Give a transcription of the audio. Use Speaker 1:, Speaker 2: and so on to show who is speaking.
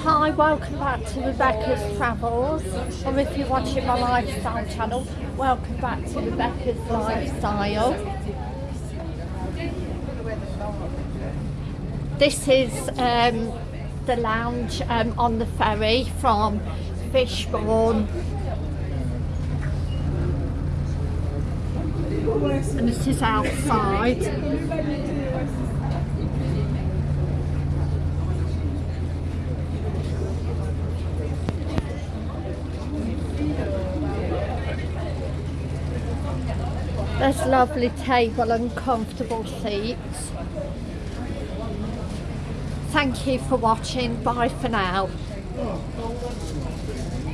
Speaker 1: Hi, welcome back to Rebecca's Travels, or if you're watching my lifestyle channel, welcome back to Rebecca's Lifestyle. This is um, the lounge um, on the ferry from Fishbourne. And this is outside. There's lovely table and comfortable seats. Thank you for watching. Bye for now.